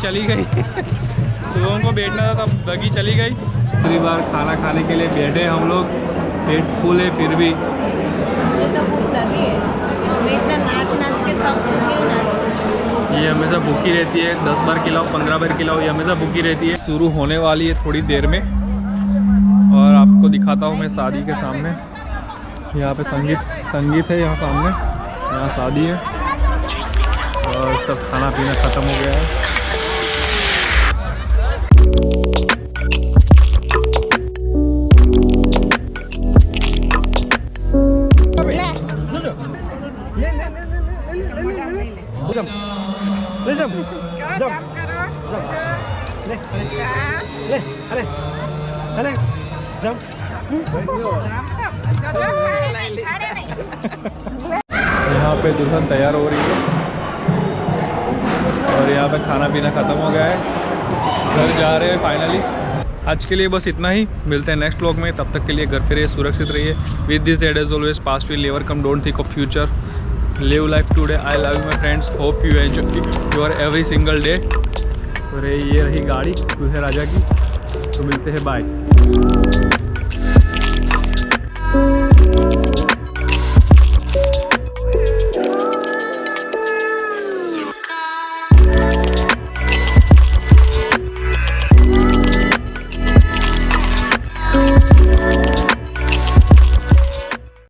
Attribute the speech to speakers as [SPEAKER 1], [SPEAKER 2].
[SPEAKER 1] चली गई। सुबह को बैठना था तब बगी चली गई। दूसरी बार खाना खाने के लिए बैठे हम लोग। पेट फूल है फिर भी।
[SPEAKER 2] तो भूख लगी मैं इतना नाच नाच के थक चुकी हूँ
[SPEAKER 1] ये हमेशा भूखी रहती है। दस बार खिलाओ पंद्रह बार खिलाओ ये हमेशा भूखी रहती है। शुरू होने वाली है थोड़ी देर में। और आपको दिखाता हूँ मैं शादी के सामने। यहाँ पे संगीत संगीत है यहाँ सामने। यहाँ शादी है। और सब खाना पीना ख़त्म हो गया है। यहाँ पे दुल्हन तैयार हो रही है। और यहाँ पे खाना पीना ख़त्म हो गया है। घर जा रहे हैं फाइनली आज के लिए बस इतना ही। मिलते हैं नेक्स्ट ब्लॉग में। तब तक के लिए घर पे रहिए सुरक्षित रहिए। With this ad age always past will ever come don't think of future live life today I love you my friends hope you enjoy your every single day और ये रही गाड़ी, दूसरे राजा की। तो मिलते हैं बाय